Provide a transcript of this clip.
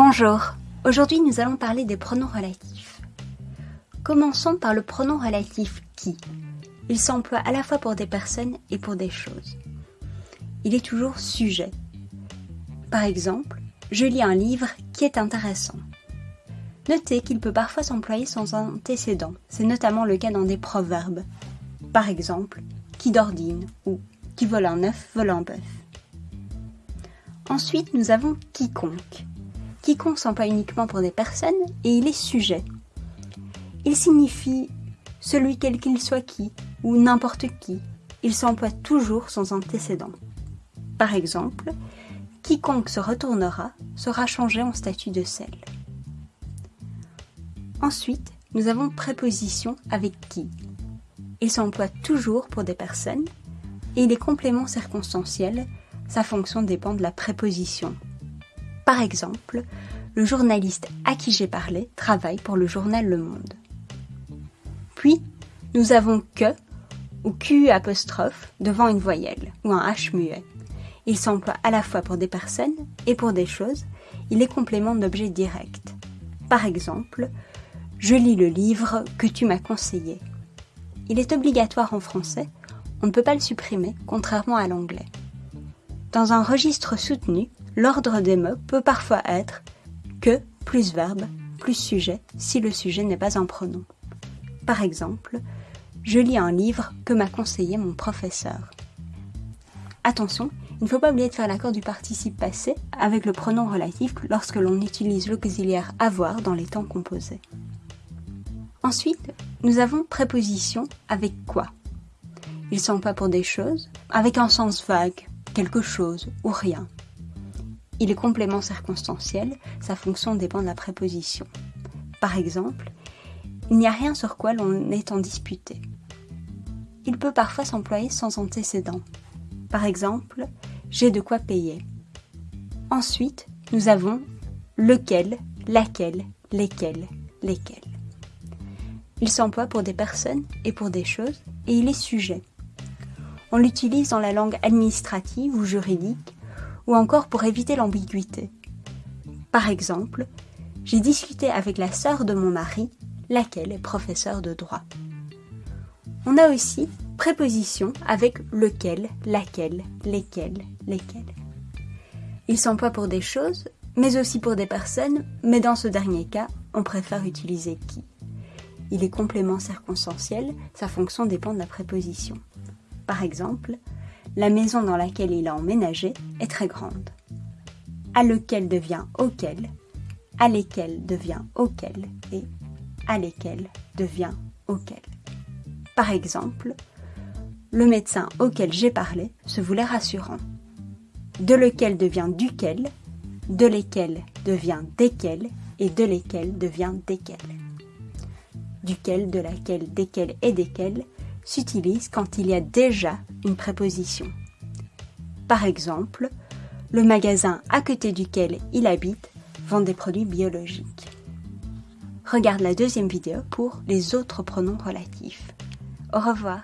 Bonjour, aujourd'hui nous allons parler des pronoms relatifs. Commençons par le pronom relatif qui. Il s'emploie à la fois pour des personnes et pour des choses. Il est toujours sujet. Par exemple, je lis un livre qui est intéressant. Notez qu'il peut parfois s'employer sans antécédent, c'est notamment le cas dans des proverbes. Par exemple, qui d'ordine ou qui vole un œuf vole un bœuf. Ensuite, nous avons quiconque. Quiconque s'emploie uniquement pour des personnes et il est sujet. Il signifie celui quel qu'il soit qui ou n'importe qui. Il s'emploie toujours sans antécédent. Par exemple, quiconque se retournera sera changé en statut de sel. Ensuite, nous avons préposition avec qui. Il s'emploie toujours pour des personnes et il est complément circonstanciel sa fonction dépend de la préposition. Par exemple, le journaliste à qui j'ai parlé travaille pour le journal Le Monde. Puis, nous avons que ou QU apostrophe devant une voyelle ou un H muet. Il s'emploie à la fois pour des personnes et pour des choses. Il est complément d'objet direct. Par exemple, je lis le livre que tu m'as conseillé. Il est obligatoire en français, on ne peut pas le supprimer, contrairement à l'anglais. Dans un registre soutenu, l'ordre des mots peut parfois être que plus verbe plus sujet si le sujet n'est pas un pronom. Par exemple, je lis un livre que m'a conseillé mon professeur. Attention, il ne faut pas oublier de faire l'accord du participe passé avec le pronom relatif lorsque l'on utilise l'auxiliaire avoir dans les temps composés. Ensuite, nous avons préposition avec quoi. Ils sont pas pour des choses, avec un sens vague, quelque chose ou rien. Il est complément circonstanciel, sa fonction dépend de la préposition. Par exemple, il n'y a rien sur quoi l'on est en disputé. Il peut parfois s'employer sans antécédent. Par exemple, j'ai de quoi payer. Ensuite, nous avons lequel, laquelle, lesquels, lesquels. Il s'emploie pour des personnes et pour des choses et il est sujet. On l'utilise dans la langue administrative ou juridique, ou encore pour éviter l'ambiguïté. Par exemple, j'ai discuté avec la sœur de mon mari, laquelle est professeure de droit. On a aussi préposition avec lequel, laquelle, lesquels, lesquels. Il s'emploie pour des choses, mais aussi pour des personnes, mais dans ce dernier cas, on préfère utiliser qui. Il est complément circonstanciel, sa fonction dépend de la préposition. Par exemple, la maison dans laquelle il a emménagé est très grande. À lequel devient auquel, à lesquels devient auquel et à lesquels devient auquel. Par exemple, le médecin auquel j'ai parlé se voulait rassurant. De lequel devient duquel, de lesquels devient desquels et de lesquels devient desquels. Duquel, de laquelle, desquels et desquels s'utilise quand il y a déjà une préposition. Par exemple, le magasin à côté duquel il habite vend des produits biologiques. Regarde la deuxième vidéo pour les autres pronoms relatifs. Au revoir.